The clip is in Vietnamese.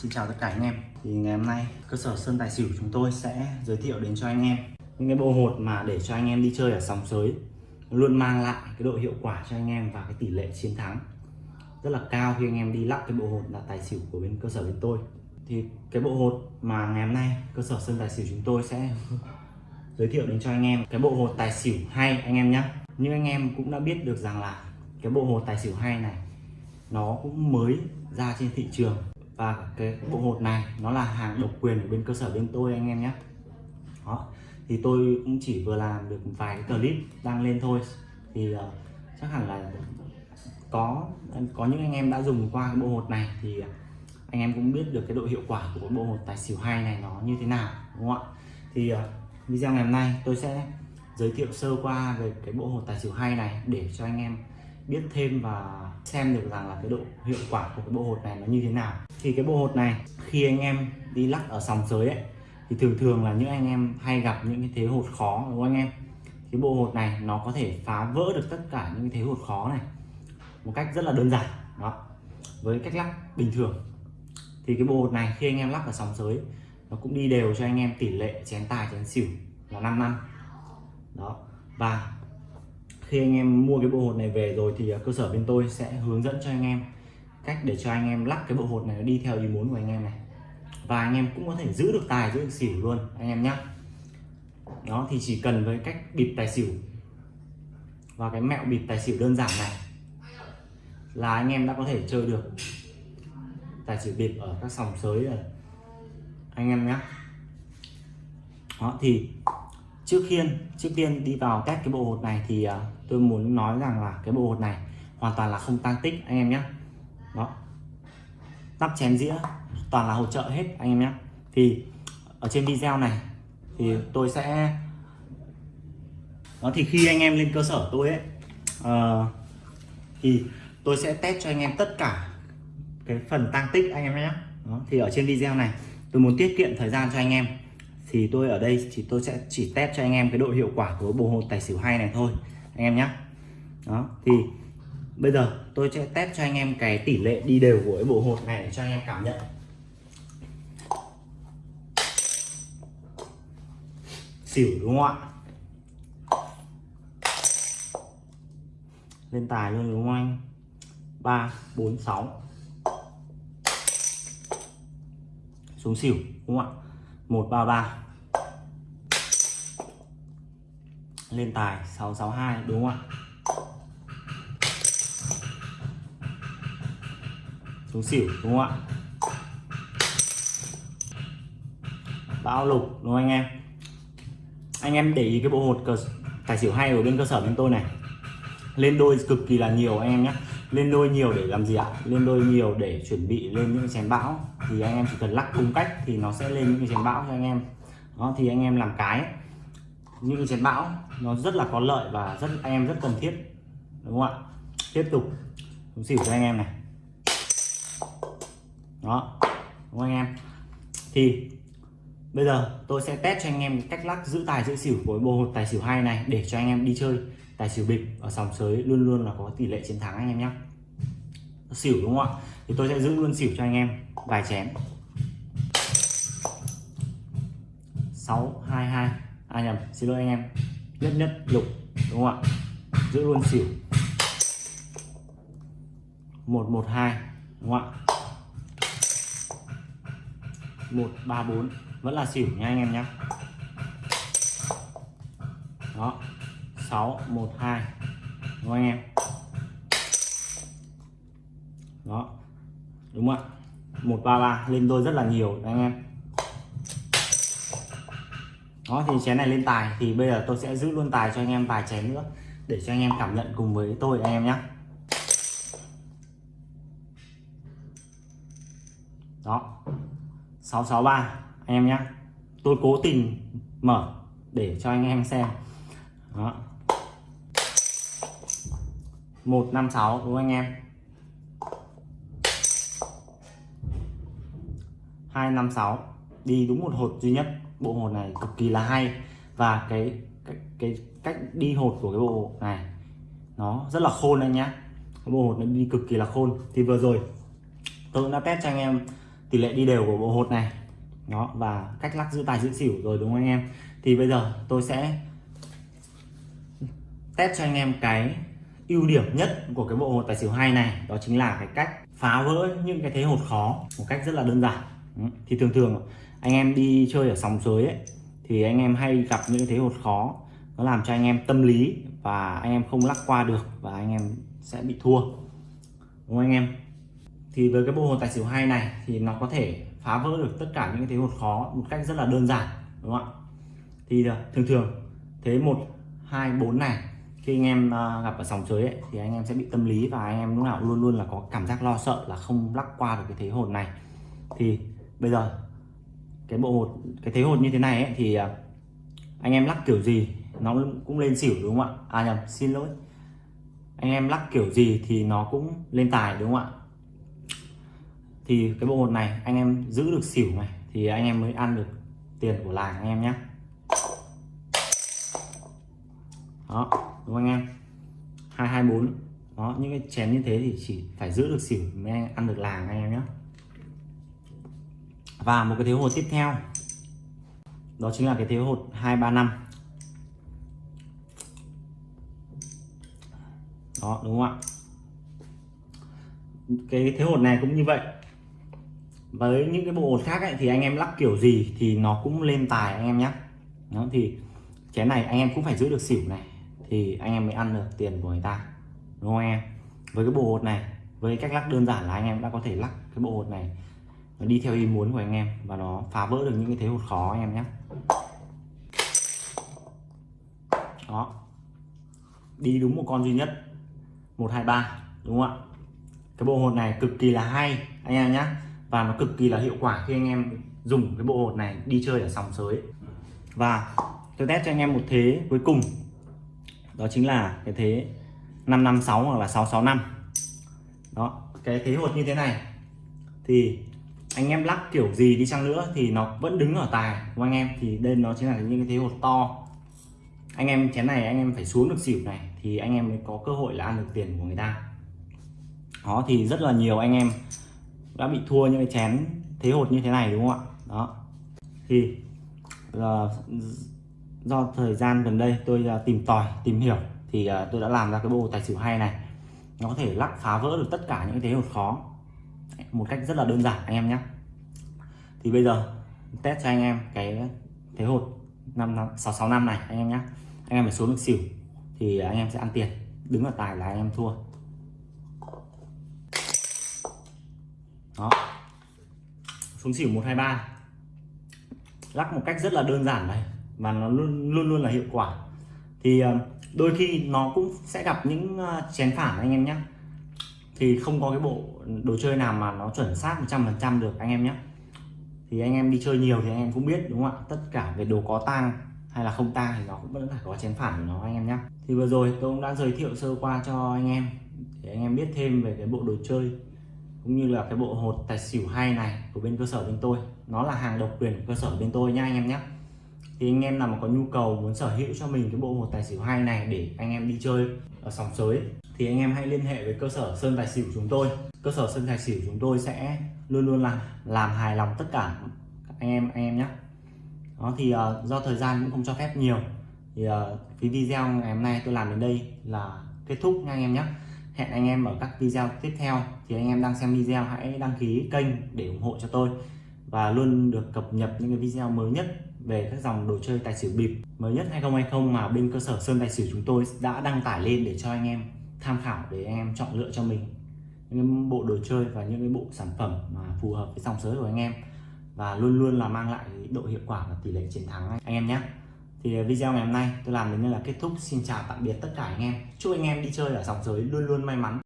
Xin chào tất cả anh em. Thì ngày hôm nay, cơ sở Sơn Tài Xỉu chúng tôi sẽ giới thiệu đến cho anh em Những cái bộ hột mà để cho anh em đi chơi ở sòng sới. Luôn mang lại cái độ hiệu quả cho anh em và cái tỷ lệ chiến thắng Rất là cao khi anh em đi lắp cái bộ hột là tài xỉu của bên cơ sở bên tôi. Thì cái bộ hột mà ngày hôm nay cơ sở Sơn Tài Xỉu chúng tôi sẽ giới thiệu đến cho anh em, Cái bộ hột tài xỉu hay anh em nhé Nhưng anh em cũng đã biết được rằng là cái bộ hột tài xỉu hay này, nó cũng mới ra trên thị trường và cái bộ hột này nó là hàng độc quyền ở bên cơ sở bên tôi anh em nhé. Đó thì tôi cũng chỉ vừa làm được vài cái clip đăng lên thôi. Thì uh, chắc hẳn là có có những anh em đã dùng qua cái bộ hột này thì ờ, anh em cũng biết được cái độ hiệu quả của bộ hột tài xỉu hai này nó như thế nào đúng không ạ? Thì uh, video ngày hôm nay tôi sẽ giới thiệu sơ qua về cái bộ hột tài xỉu hai này để cho anh em biết thêm và xem được rằng là cái độ hiệu quả của cái bộ hột này nó như thế nào. Thì cái bộ hột này, khi anh em đi lắc ở sòng sới ấy, thì thường thường là những anh em hay gặp những cái thế hột khó, đúng không anh em? Cái bộ hột này nó có thể phá vỡ được tất cả những cái thế hột khó này một cách rất là đơn giản, đó. Với cách lắc bình thường. Thì cái bộ hột này khi anh em lắc ở sòng sới, nó cũng đi đều cho anh em tỷ lệ chén tài, chén xỉu là 5 năm. Đó. Và khi anh em mua cái bộ hột này về rồi thì à, cơ sở bên tôi sẽ hướng dẫn cho anh em cách để cho anh em lắc cái bộ hột này đi theo ý muốn của anh em này. Và anh em cũng có thể giữ được tài, giữ được xỉu luôn, anh em nhé đó, thì chỉ cần với cách bịp tài xỉu và cái mẹo bịp tài xỉu đơn giản này là anh em đã có thể chơi được tài xỉu bịp ở các sòng sới rồi. Anh em nhé đó, thì trước khiên trước tiên đi vào test cái bộ hột này thì uh, tôi muốn nói rằng là cái bộ hột này hoàn toàn là không tăng tích anh em nhé đó. Nắp chén dĩa toàn là hỗ trợ hết anh em nhé thì ở trên video này thì tôi sẽ đó thì khi anh em lên cơ sở tôi ấy uh, thì tôi sẽ test cho anh em tất cả cái phần tăng tích anh em nhé đó, thì ở trên video này tôi muốn tiết kiệm thời gian cho anh em thì tôi ở đây thì tôi sẽ chỉ test cho anh em cái độ hiệu quả của bộ hột tài xỉu hay này thôi, anh em nhé đó, thì bây giờ tôi sẽ test cho anh em cái tỷ lệ đi đều của cái bộ hột này để cho anh em cảm nhận. Xỉu đúng không ạ? Lên tài luôn đúng không anh? Ba, bốn, sáu. Xuống xỉu đúng không ạ? 133 lên tài 662 đúng không ạ? Xuống xỉu, đúng không ạ? Bão lục, đúng không anh em? Anh em để ý cái bộ hột cờ, tài xỉu hay ở bên cơ sở bên tôi này. Lên đôi cực kỳ là nhiều anh em nhé lên đôi nhiều để làm gì ạ? Lên đôi nhiều để chuẩn bị lên những chén bão. Thì anh em chỉ cần lắc đúng cách thì nó sẽ lên những cái chén bão cho anh em. Đó, thì anh em làm cái. Những chén bão, nó rất là có lợi và rất, anh em rất cần thiết. Đúng không ạ? Tiếp tục. Xuống xỉu cho anh em này. Đó. Đúng không anh em? Thì bây giờ tôi sẽ test cho anh em cách lắc giữ tài giữ xỉu với bộ hột tài xỉu hai này để cho anh em đi chơi. Tài xỉu bịp ở sòng sới luôn luôn là có tỷ lệ chiến thắng anh em nhé xỉu đúng không ạ? Thì tôi sẽ giữ luôn xỉu cho anh em. Vài chén 622 à nhầm, xin lỗi anh em. Nhất nhất, lục, đúng không ạ? Giữ luôn xỉu. 112 đúng không ạ? 134 vẫn là xỉu nha anh em nhé đó 612 đúng không anh em? Đó. Đúng không ạ? 133 lên đôi rất là nhiều đấy anh em. Đó, thì chén này lên tài, thì bây giờ tôi sẽ giữ luôn tài cho anh em vài chén nữa, để cho anh em cảm nhận cùng với tôi, anh em nhé đó. 663 anh em nhé tôi cố tình mở để cho anh em xem. Đó. 156 đúng không anh em? 256 đi đúng một hột duy nhất. Bộ hột này cực kỳ là hay. Và cái cái, cái cách đi hột của cái bộ này nó rất là khôn anh nhá. Cái bộ hột nó đi cực kỳ là khôn. Thì vừa rồi tôi cũng đã test cho anh em tỷ lệ đi đều của bộ hột này đó, và cách lắc giữ tài giữ xỉu rồi, đúng không anh em? Thì bây giờ tôi sẽ test cho anh em cái ưu điểm nhất của cái bộ hột tài xỉu hay này. Đó chính là cái cách phá vỡ những cái thế hột khó một cách rất là đơn giản. Thì thường thường anh em đi chơi ở sòng sới ấy, thì anh em hay gặp những thế hột khó, nó làm cho anh em tâm lý và anh em không lắc qua được và anh em sẽ bị thua. Đúng không anh em? Thì với cái bộ hột tài xỉu hay này thì nó có thể phá vỡ được tất cả những cái thế hột khó một cách rất là đơn giản đúng không ạ? Thì ờ, thường thường thế một hai bốn này khi anh em ờ, gặp ở sòng chơi ấy, thì anh em sẽ bị tâm lý và anh em lúc nào luôn luôn là có cảm giác lo sợ là không lắc qua được cái thế hột này. Thì bây giờ cái bộ hột cái thế hột như thế này ấy, thì ờ, anh em lắc kiểu gì nó cũng lên xỉu đúng không ạ? À nhầm xin lỗi. Anh em lắc kiểu gì thì nó cũng lên tài đúng không ạ? Thì cái bộ hột này anh em giữ được xỉu này, thì anh em mới ăn được tiền của làng anh em nhé. Đó, đúng không anh em? hai hai bốn. Đó, những cái chén như thế thì chỉ phải giữ được xỉu mới ăn được làng anh em nhé. Và một cái thiếu hột tiếp theo, đó chính là cái thiếu hột 235 đó, đúng không ạ? Cái thế hột này cũng như vậy với những cái bộ hột khác ấy, thì anh em lắc kiểu gì thì nó cũng lên tài anh em nhé nó thì chén này anh em cũng phải giữ được xỉu này thì anh em mới ăn được tiền của người ta đúng không anh em? Với cái bộ hột này với cách lắc đơn giản là anh em đã có thể lắc cái bộ hột này nó đi theo ý muốn của anh em và nó phá vỡ được những cái thế hột khó anh em nhé đó. Đi đúng một con duy nhất 123 đúng không ạ? Cái bộ hột này cực kỳ là hay anh em nhé và nó cực kỳ là hiệu quả khi anh em dùng cái bộ hột này đi chơi ở sòng sới. Và tôi test cho anh em một thế cuối cùng. Đó chính là cái thế 556 hoặc là 665 đó, cái thế hột như thế này. Thì anh em lắc kiểu gì đi chăng nữa thì nó vẫn đứng ở tài của anh em. Thì đây nó chính là những cái thế hột to. Anh em chén này anh em phải xuống được xỉu này thì anh em mới có cơ hội là ăn được tiền của người ta. Đó, thì rất là nhiều anh em đã bị thua những cái chén thế hột như thế này đúng không ạ? Đó. Thì uh, do thời gian gần đây tôi uh, tìm tòi tìm hiểu thì uh, tôi đã làm ra cái bộ tài xỉu hay này. Nó có thể lắc phá vỡ được tất cả những cái thế hột khó. Một cách rất là đơn giản anh em nhé. Thì bây giờ test cho anh em cái thế hột năm sáu sáu năm này anh em nhé. Anh em phải xuống được xỉu thì anh em sẽ ăn tiền. Đứng ở tài là anh em thua. Đó. Xuống xỉu 123 lắc một cách rất là đơn giản này, và nó luôn luôn luôn là hiệu quả. Thì ờ, đôi khi nó cũng sẽ gặp những ờ, chén phản anh em nhé. Thì không có cái bộ đồ chơi nào mà nó chuẩn xác 100% được anh em nhé. Thì anh em đi chơi nhiều thì anh em cũng biết, đúng không ạ? Tất cả về đồ có tang hay là không tang thì nó cũng vẫn phải có chén phản của nó anh em nhé. Thì vừa rồi tôi cũng đã giới thiệu sơ qua cho anh em. Để anh em biết thêm về cái bộ đồ chơi cũng như là cái bộ hột tài xỉu hay này của bên cơ sở bên tôi. Nó là hàng độc quyền của cơ sở bên tôi nha anh em nhé. Thì anh em nào mà có nhu cầu muốn sở hữu cho mình cái bộ hột tài xỉu hay này để anh em đi chơi ở sòng sới thì anh em hãy liên hệ với cơ sở sơn tài xỉu chúng tôi. Cơ sở sơn tài xỉu chúng tôi sẽ luôn luôn là làm hài lòng tất cả anh em anh em nhé. Đó thì uh, do thời gian cũng không cho phép nhiều thì ờ, uh, cái video ngày hôm nay tôi làm đến đây là kết thúc nha anh em nhé hẹn anh em ở các video tiếp theo. Thì anh em đang xem video hãy đăng ký kênh để ủng hộ cho tôi. Và luôn được cập nhật những cái video mới nhất về các dòng đồ chơi tài xỉu bịp mới nhất 2020 mà bên cơ sở Sơn Tài xỉu chúng tôi đã đăng tải lên để cho anh em tham khảo, để anh em chọn lựa cho mình. Những bộ đồ chơi và những cái bộ sản phẩm mà phù hợp với dòng giới của anh em. Và luôn luôn là mang lại độ hiệu quả và tỷ lệ chiến thắng anh em nhé thì à, video ngày hôm nay tôi làm đến đây là kết thúc. Xin chào tạm biệt tất cả anh em. Chúc anh em đi chơi ở dòng giới luôn luôn may mắn.